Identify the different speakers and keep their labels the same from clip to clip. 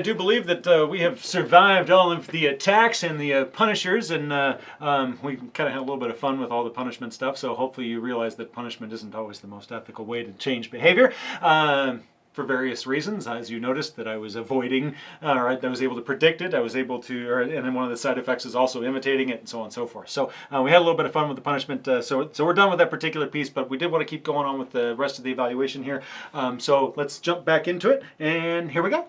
Speaker 1: I do believe that uh, we have survived all of the attacks and the uh, punishers, and uh, um, we kind of had a little bit of fun with all the punishment stuff. So hopefully you realize that punishment isn't always the most ethical way to change behavior. Um, for various reasons, as you noticed that I was avoiding, uh, or I was able to predict it, I was able to, or, and then one of the side effects is also imitating it and so on and so forth. So uh, we had a little bit of fun with the punishment, uh, so, so we're done with that particular piece, but we did want to keep going on with the rest of the evaluation here. Um, so let's jump back into it, and here we go.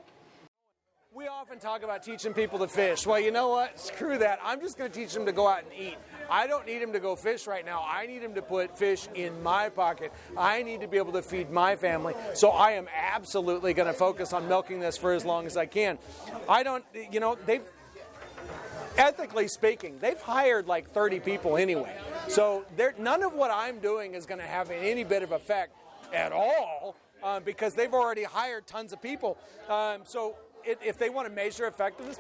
Speaker 2: Often talk about teaching people to fish. Well, you know what? Screw that. I'm just going to teach them to go out and eat. I don't need them to go fish right now. I need them to put fish in my pocket. I need to be able to feed my family. So I am absolutely going to focus on milking this for as long as I can. I don't, you know, they've, ethically speaking, they've hired like 30 people anyway. So there none of what I'm doing is going to have any bit of effect at all uh, because they've already hired tons of people. Um, so it, if they want to measure effectiveness,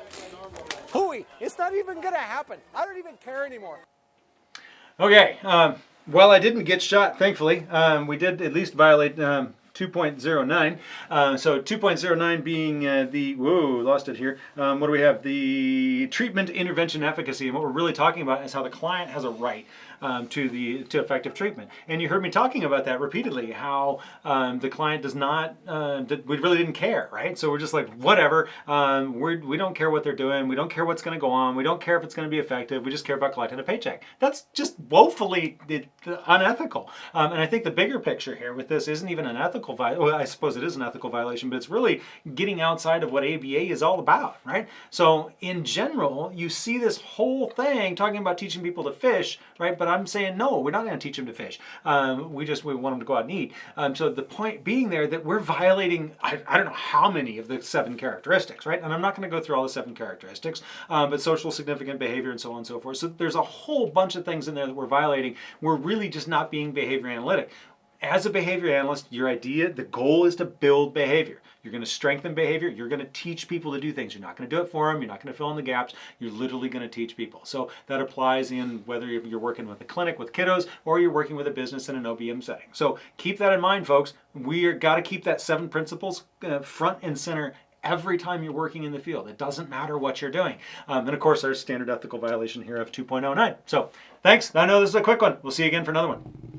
Speaker 2: hooey, it's not even going to happen. I don't even care anymore.
Speaker 1: Okay, um, well, I didn't get shot, thankfully. Um, we did at least violate um, 2.09. Uh, so 2.09 being uh, the, whoa, lost it here. Um, what do we have? The treatment intervention efficacy. And what we're really talking about is how the client has a right um, to the to effective treatment. And you heard me talking about that repeatedly, how um, the client does not, uh, we really didn't care, right? So we're just like, whatever, um, we're, we don't care what they're doing. We don't care what's going to go on. We don't care if it's going to be effective. We just care about collecting a paycheck. That's just woefully unethical. Um, and I think the bigger picture here with this isn't even an ethical violation. Well, I suppose it is an ethical violation, but it's really getting outside of what ABA is all about, right? So in general, you see this whole thing talking about teaching people to fish, right? But I'm saying, no, we're not going to teach them to fish. Um, we just we want them to go out and eat. Um, so the point being there that we're violating, I, I, don't know how many of the seven characteristics, right? And I'm not going to go through all the seven characteristics, um, but social significant behavior and so on and so forth. So there's a whole bunch of things in there that we're violating. We're really just not being behavior analytic as a behavior analyst, your idea, the goal is to build behavior. You're going to strengthen behavior. You're going to teach people to do things. You're not going to do it for them. You're not going to fill in the gaps. You're literally going to teach people. So that applies in whether you're working with a clinic with kiddos or you're working with a business in an OBM setting. So keep that in mind, folks. We've got to keep that seven principles uh, front and center every time you're working in the field. It doesn't matter what you're doing. Um, and of course, there's standard ethical violation here of 2.09. So thanks. I know this is a quick one. We'll see you again for another one.